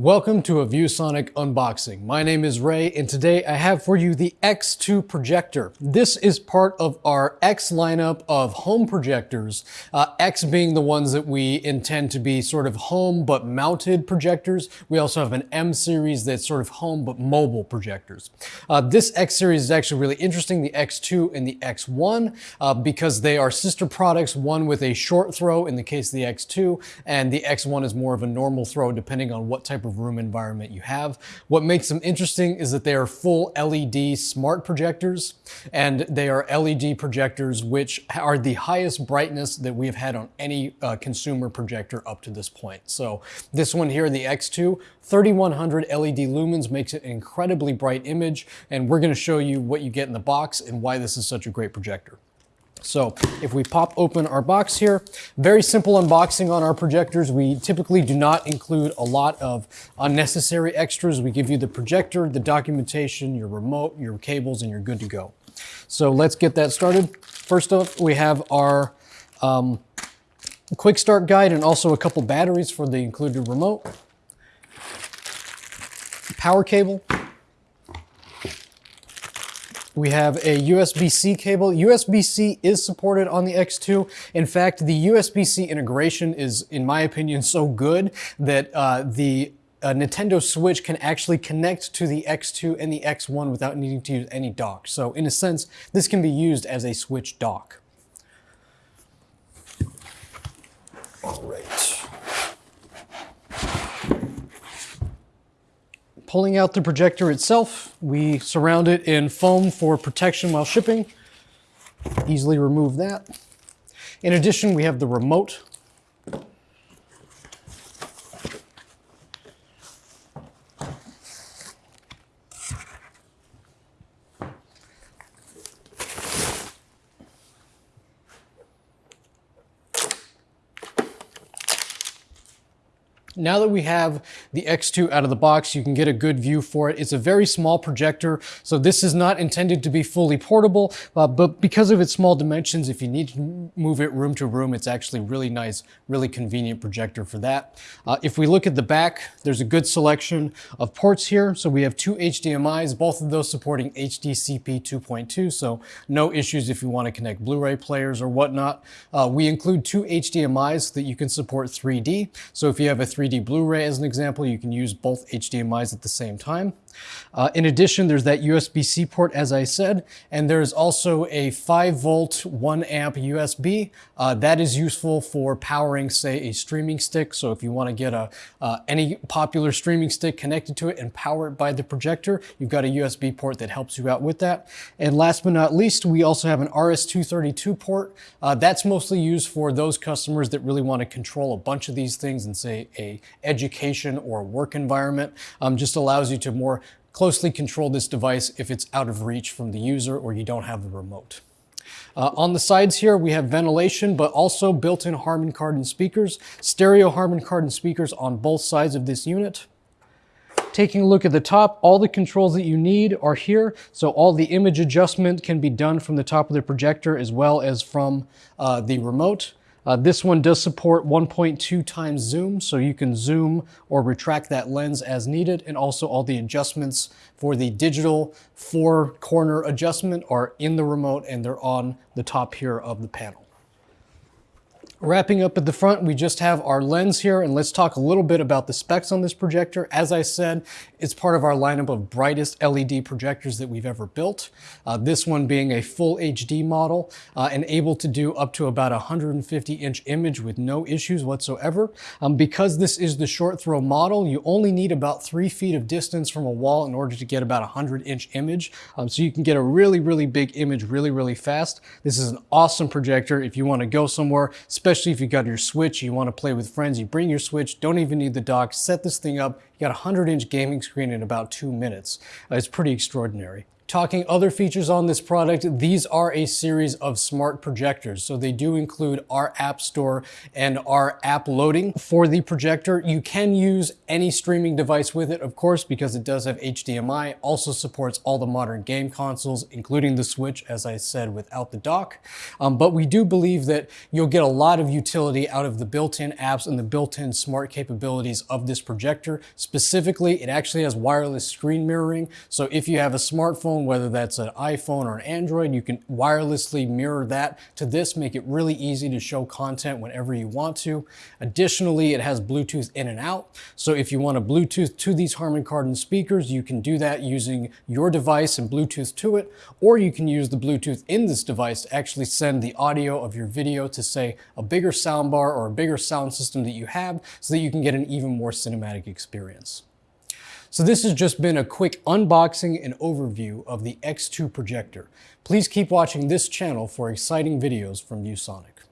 Welcome to a ViewSonic unboxing. My name is Ray and today I have for you the X2 projector. This is part of our X lineup of home projectors, uh, X being the ones that we intend to be sort of home but mounted projectors. We also have an M series that's sort of home but mobile projectors. Uh, this X series is actually really interesting, the X2 and the X1, uh, because they are sister products, one with a short throw in the case of the X2, and the X1 is more of a normal throw depending on what type type of room environment you have. What makes them interesting is that they are full LED smart projectors, and they are LED projectors which are the highest brightness that we have had on any uh, consumer projector up to this point. So this one here, the X2, 3100 LED lumens makes it an incredibly bright image, and we're gonna show you what you get in the box and why this is such a great projector. So if we pop open our box here, very simple unboxing on our projectors. We typically do not include a lot of unnecessary extras. We give you the projector, the documentation, your remote, your cables, and you're good to go. So let's get that started. First off, we have our um, quick start guide and also a couple batteries for the included remote. Power cable, we have a USB-C cable. USB-C is supported on the X2. In fact, the USB-C integration is, in my opinion, so good that uh, the uh, Nintendo Switch can actually connect to the X2 and the X1 without needing to use any dock. So in a sense, this can be used as a Switch dock. All right. Pulling out the projector itself, we surround it in foam for protection while shipping. Easily remove that. In addition, we have the remote Now that we have the X2 out of the box, you can get a good view for it. It's a very small projector, so this is not intended to be fully portable, uh, but because of its small dimensions, if you need to move it room to room, it's actually really nice, really convenient projector for that. Uh, if we look at the back, there's a good selection of ports here. So we have two HDMIs, both of those supporting HDCP 2.2, so no issues if you want to connect Blu-ray players or whatnot. Uh, we include two HDMIs that you can support 3D. So if you have a 3D DVD Blu-ray as an example, you can use both HDMIs at the same time. Uh, in addition, there's that USB-C port, as I said, and there's also a 5 volt, 1 amp USB. Uh, that is useful for powering, say, a streaming stick. So if you want to get a uh, any popular streaming stick connected to it and power it by the projector, you've got a USB port that helps you out with that. And last but not least, we also have an RS-232 port. Uh, that's mostly used for those customers that really want to control a bunch of these things in, say, a education or work environment. Um, just allows you to more closely control this device if it's out of reach from the user or you don't have the remote. Uh, on the sides here, we have ventilation, but also built-in Harman Kardon speakers, stereo Harman Kardon speakers on both sides of this unit. Taking a look at the top, all the controls that you need are here. So all the image adjustment can be done from the top of the projector as well as from uh, the remote. Uh, this one does support 1.2 times zoom, so you can zoom or retract that lens as needed, and also all the adjustments for the digital four corner adjustment are in the remote and they're on the top here of the panel. Wrapping up at the front, we just have our lens here, and let's talk a little bit about the specs on this projector. As I said, it's part of our lineup of brightest LED projectors that we've ever built. Uh, this one being a full HD model uh, and able to do up to about 150 inch image with no issues whatsoever. Um, because this is the short throw model, you only need about three feet of distance from a wall in order to get about a 100 inch image. Um, so you can get a really, really big image really, really fast. This is an awesome projector if you want to go somewhere, especially if you got your Switch, you want to play with friends, you bring your Switch, don't even need the dock, set this thing up, you got a 100 inch gaming screen in about two minutes. Uh, it's pretty extraordinary. Talking other features on this product, these are a series of smart projectors. So they do include our app store and our app loading for the projector. You can use any streaming device with it, of course, because it does have HDMI, also supports all the modern game consoles, including the Switch, as I said, without the dock. Um, but we do believe that you'll get a lot of utility out of the built-in apps and the built-in smart capabilities of this projector. Specifically, it actually has wireless screen mirroring. So if you have a smartphone, whether that's an iPhone or an Android, you can wirelessly mirror that to this, make it really easy to show content whenever you want to. Additionally, it has Bluetooth in and out. So if you want to Bluetooth to these Harman Kardon speakers, you can do that using your device and Bluetooth to it, or you can use the Bluetooth in this device to actually send the audio of your video to say a bigger soundbar or a bigger sound system that you have so that you can get an even more cinematic experience. So this has just been a quick unboxing and overview of the X2 projector. Please keep watching this channel for exciting videos from ViewSonic.